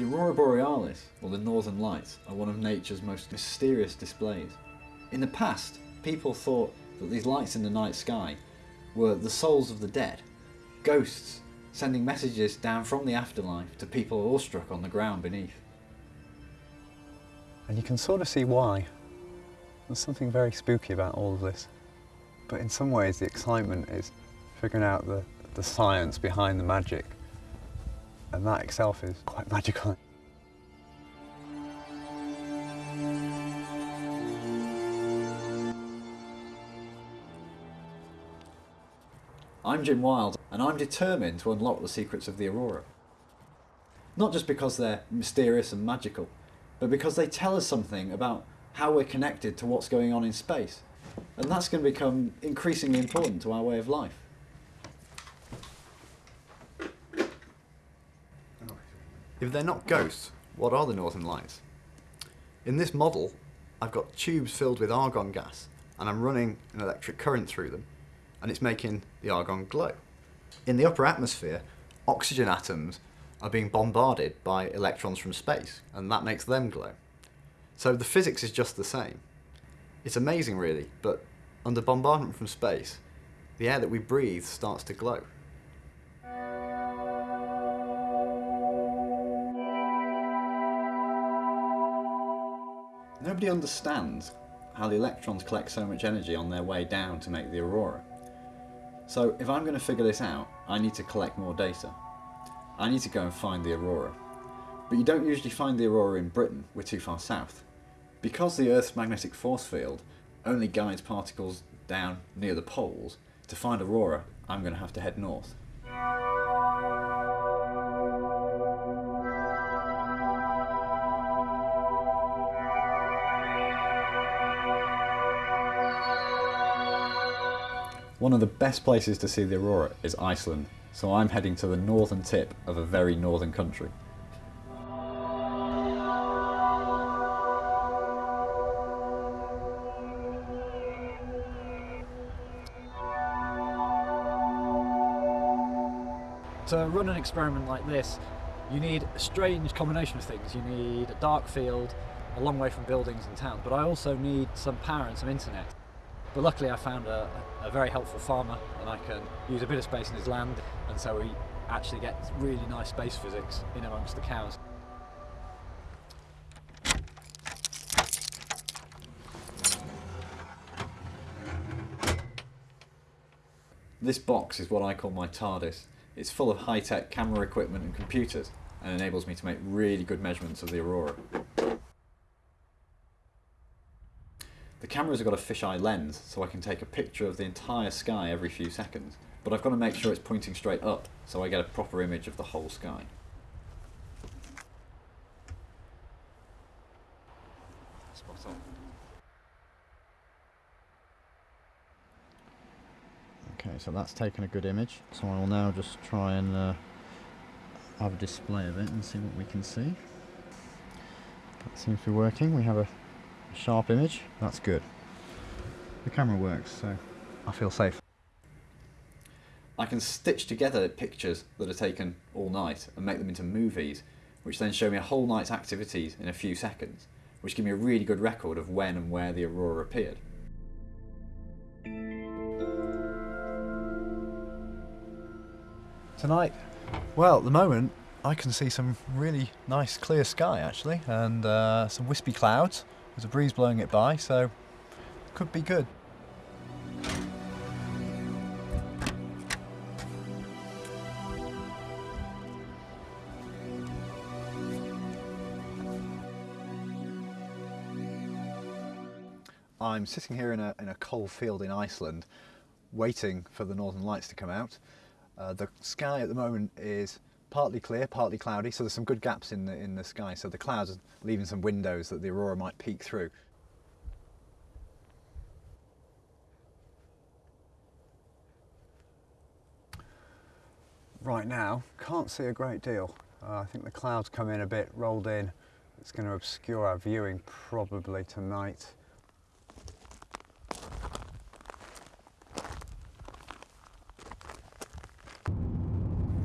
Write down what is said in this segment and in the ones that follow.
The Aurora Borealis, or the Northern Lights, are one of nature's most mysterious displays. In the past, people thought that these lights in the night sky were the souls of the dead, ghosts sending messages down from the afterlife to people awestruck on the ground beneath. And you can sort of see why. There's something very spooky about all of this. But in some ways, the excitement is figuring out the, the science behind the magic. And that itself is quite magical. I'm Jim Wild, and I'm determined to unlock the secrets of the Aurora. Not just because they're mysterious and magical, but because they tell us something about how we're connected to what's going on in space. And that's going to become increasingly important to our way of life. If they're not ghosts, what are the Northern Lights? In this model, I've got tubes filled with argon gas, and I'm running an electric current through them, and it's making the argon glow. In the upper atmosphere, oxygen atoms are being bombarded by electrons from space, and that makes them glow. So the physics is just the same. It's amazing really, but under bombardment from space, the air that we breathe starts to glow. Nobody understands how the electrons collect so much energy on their way down to make the aurora. So if I'm going to figure this out, I need to collect more data. I need to go and find the aurora. But you don't usually find the aurora in Britain, we're too far south. Because the Earth's magnetic force field only guides particles down near the poles, to find aurora, I'm going to have to head north. One of the best places to see the aurora is Iceland, so I'm heading to the northern tip of a very northern country. To run an experiment like this, you need a strange combination of things. You need a dark field, a long way from buildings and towns, but I also need some power and some internet. But luckily I found a, a very helpful farmer and I can use a bit of space in his land and so we actually get really nice space physics in amongst the cows. This box is what I call my TARDIS. It's full of high-tech camera equipment and computers and enables me to make really good measurements of the aurora. The camera's got a fisheye lens so I can take a picture of the entire sky every few seconds, but I've got to make sure it's pointing straight up so I get a proper image of the whole sky. Spot on. Okay, so that's taken a good image. So I will now just try and uh, have a display of it and see what we can see. That seems to be working. We have a sharp image. That's good. The camera works, so I feel safe. I can stitch together pictures that are taken all night and make them into movies, which then show me a whole night's activities in a few seconds, which give me a really good record of when and where the aurora appeared. Tonight, well, at the moment, I can see some really nice clear sky actually, and uh, some wispy clouds. There's a breeze blowing it by, so could be good. I'm sitting here in a, in a coal field in Iceland, waiting for the northern lights to come out. Uh, the sky at the moment is partly clear, partly cloudy, so there's some good gaps in the, in the sky. So the clouds are leaving some windows that the aurora might peek through. Right now, can't see a great deal. Uh, I think the clouds come in a bit rolled in. It's going to obscure our viewing probably tonight.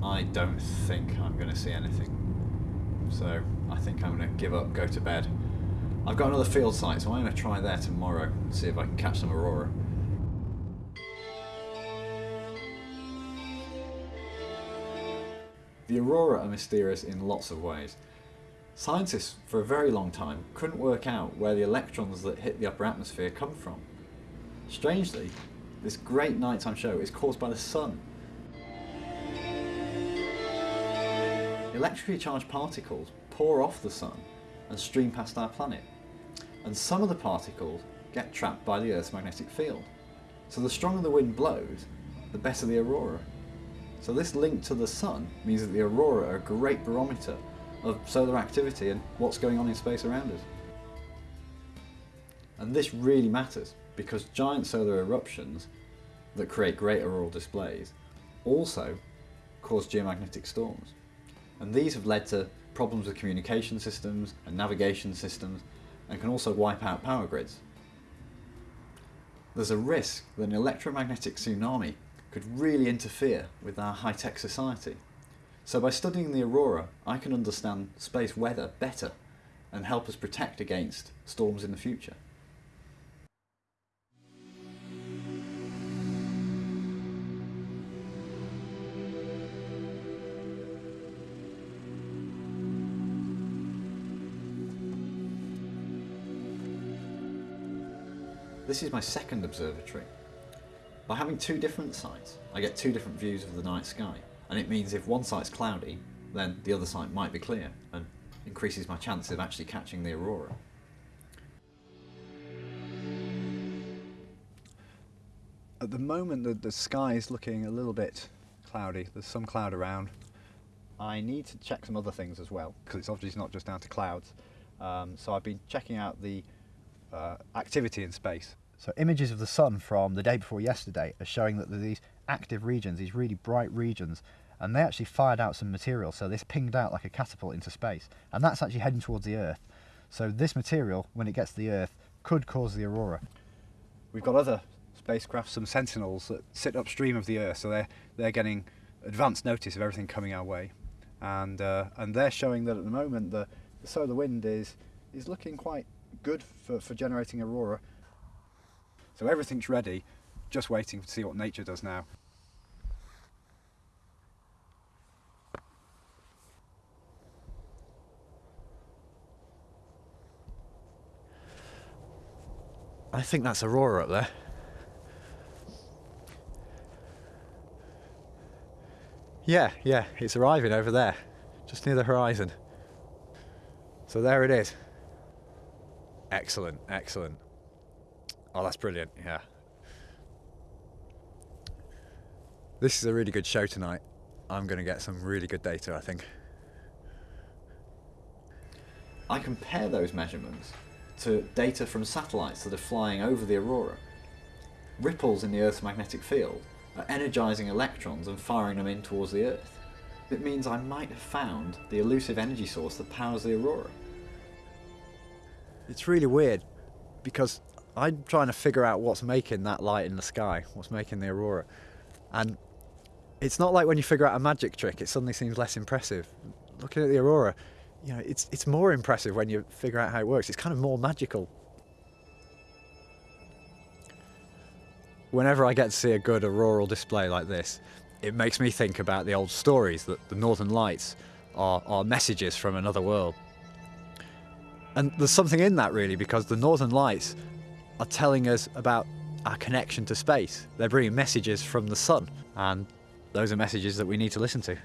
I don't think I'm going to see anything. so I think I'm going to give up, go to bed. I've got another field site, so I'm going to try there tomorrow, and see if I can catch some aurora. The aurora are mysterious in lots of ways. Scientists, for a very long time, couldn't work out where the electrons that hit the upper atmosphere come from. Strangely, this great nighttime show is caused by the sun. Electrically charged particles pour off the sun and stream past our planet, and some of the particles get trapped by the Earth's magnetic field. So the stronger the wind blows, the better the aurora. So this link to the sun means that the aurora are a great barometer of solar activity and what's going on in space around us. And this really matters because giant solar eruptions that create great auroral displays also cause geomagnetic storms. And these have led to problems with communication systems and navigation systems and can also wipe out power grids. There's a risk that an electromagnetic tsunami could really interfere with our high-tech society. So by studying the aurora, I can understand space weather better and help us protect against storms in the future. This is my second observatory. By having two different sites, I get two different views of the night sky, and it means if one site's cloudy, then the other site might be clear, and increases my chance of actually catching the aurora. At the moment, the, the sky is looking a little bit cloudy. There's some cloud around. I need to check some other things as well, because it's obviously not just down to clouds. Um, so I've been checking out the uh, activity in space. So images of the sun from the day before yesterday are showing that there are these active regions, these really bright regions, and they actually fired out some material. So this pinged out like a catapult into space, and that's actually heading towards the Earth. So this material, when it gets to the Earth, could cause the aurora. We've got other spacecraft, some sentinels that sit upstream of the Earth, so they're they're getting advanced notice of everything coming our way, and uh, and they're showing that at the moment the, the solar wind is is looking quite good for, for generating aurora. So everything's ready, just waiting to see what nature does now. I think that's Aurora up there. Yeah, yeah, it's arriving over there, just near the horizon. So there it is. Excellent, excellent. Oh, that's brilliant, yeah. This is a really good show tonight. I'm going to get some really good data, I think. I compare those measurements to data from satellites that are flying over the aurora. Ripples in the Earth's magnetic field are energizing electrons and firing them in towards the Earth. It means I might have found the elusive energy source that powers the aurora. It's really weird because I'm trying to figure out what's making that light in the sky, what's making the aurora. And it's not like when you figure out a magic trick, it suddenly seems less impressive. Looking at the aurora, you know, it's, it's more impressive when you figure out how it works. It's kind of more magical. Whenever I get to see a good auroral display like this, it makes me think about the old stories that the Northern Lights are, are messages from another world. And there's something in that really because the Northern Lights are telling us about our connection to space. They're bringing messages from the sun and those are messages that we need to listen to.